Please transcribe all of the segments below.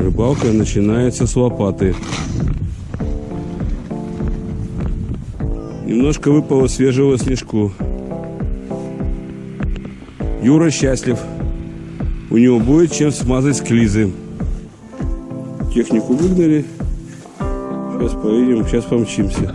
Рыбалка начинается с лопаты. Немножко выпало свежего снежку. Юра счастлив. У него будет чем смазать склизы. Технику выгнали. Сейчас поедем, сейчас помчимся.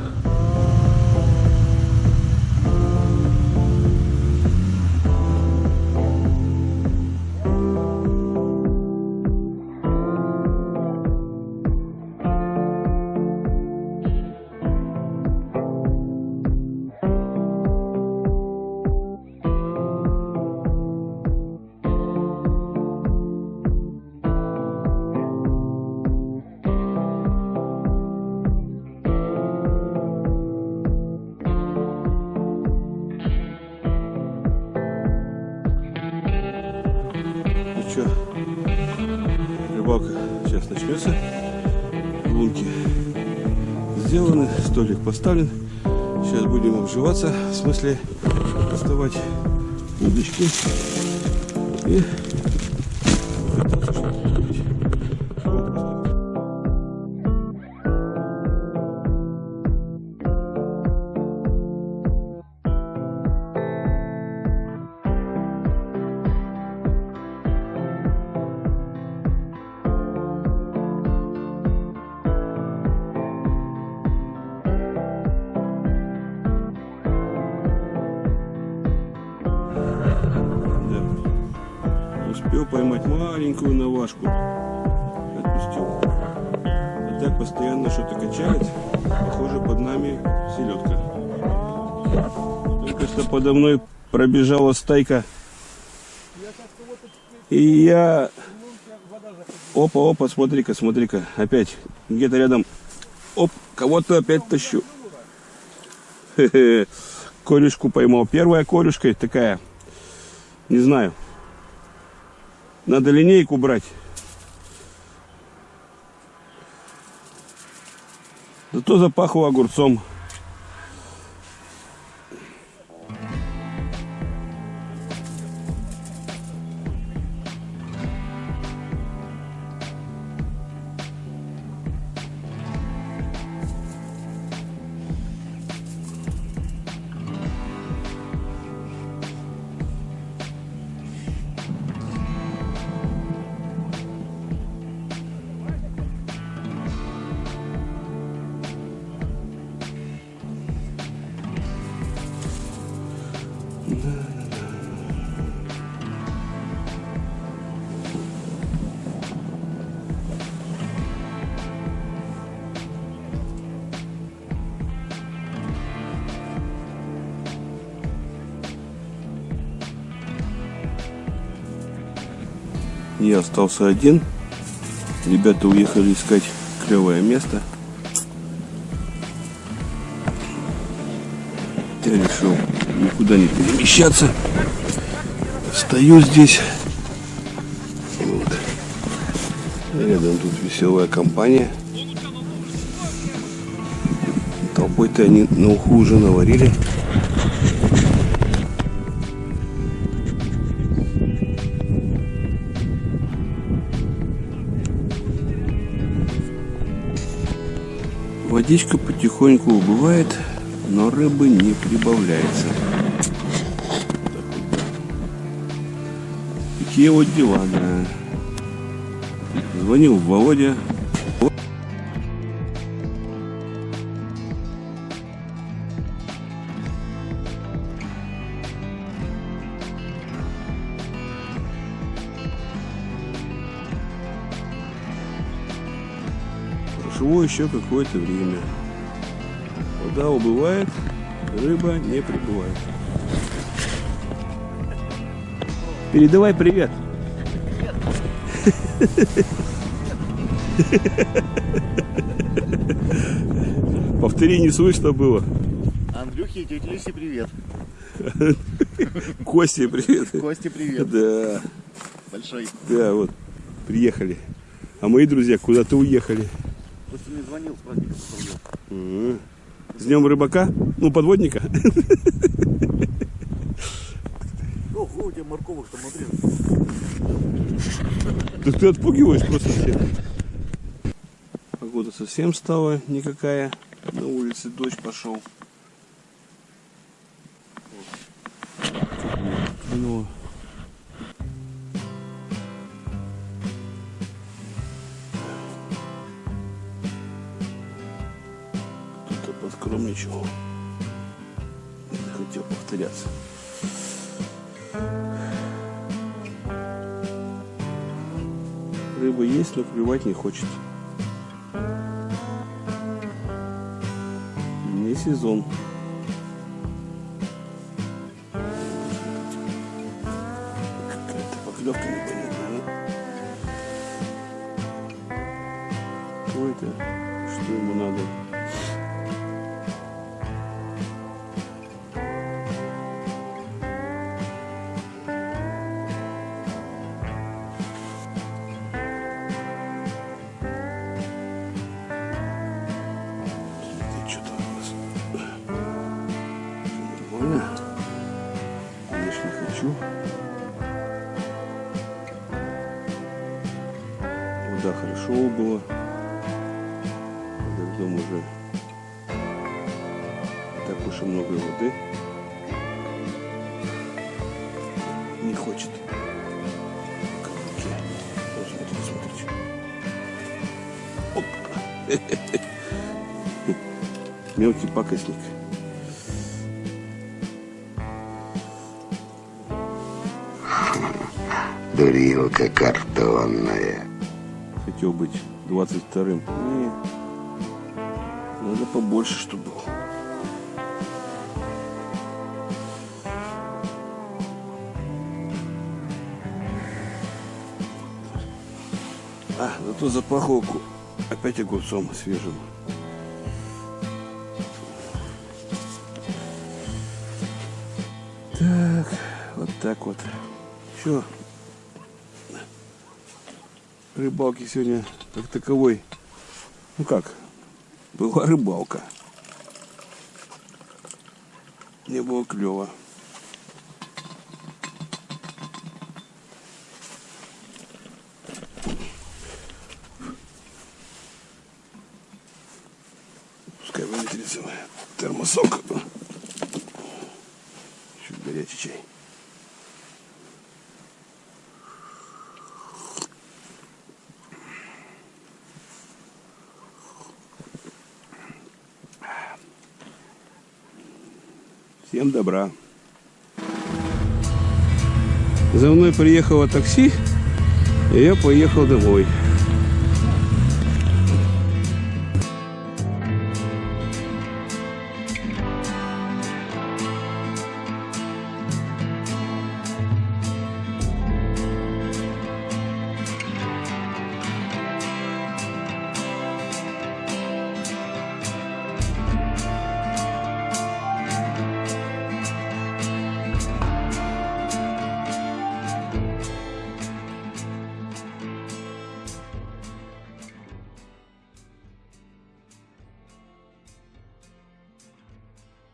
Рыбалка сейчас начнется. Лунки сделаны, столик поставлен. Сейчас будем обживаться, в смысле доставать удочки и пытаться что-то Успел поймать маленькую навашку. Отпустил. А так постоянно что-то качает. Похоже, под нами селедка. Только что подо мной пробежала стайка. И я... Опа, опа, смотри-ка, смотри-ка. Опять где-то рядом. Оп, кого-то опять тащу. Хе-хе. Корюшку поймал. Первая корюшка такая. Не знаю. Надо линейку брать. Зато запахло огурцом. Я остался один. Ребята уехали искать клевое место. Я решил никуда не перемещаться. Стою здесь. Вот. Рядом тут веселая компания. Толпой-то они на уху уже наварили. Водичка потихоньку убывает, но рыбы не прибавляется. Такие вот дела, да. Звонил Володя. Еще какое-то время. Вода убывает, рыба не прибывает. Передавай привет. Повтори, не слышно было. Андрюхе и тете Люсе привет. Косте привет. Косте привет. Да, Большой. да, вот, приехали. А мои друзья куда-то уехали. Просто мне звонил с праздником поздравлял. С днем рыбака? Ну, подводника. Ого, у тебя морковок там смотри. Ты, ты отпугиваешь просто всех. Погода совсем стала никакая. На улице дождь пошел. Ну, подкромничал. Не захотел повторяться. Рыба есть, но клевать не хочет. Не сезон. Какая-то поклевка непонятная, да? Кто это? Что ему надо? Вода хорошо было. Когда в дом уже так уж и много воды. Не хочет. Вот смотрите, смотрите. Оп. Мелкий пакостник. Дурилка картонная. Хотел быть 22-м. Не. Надо побольше, чтобы был. А, зато запаховку опять огурцом свежим. Так, вот так вот. Все. Рыбалки сегодня как таковой. Ну как? Была рыбалка. Не было клево. Пускай выветрится термосок. Чуть горячий чай. Всем добра. За мной приехало такси, и я поехал домой.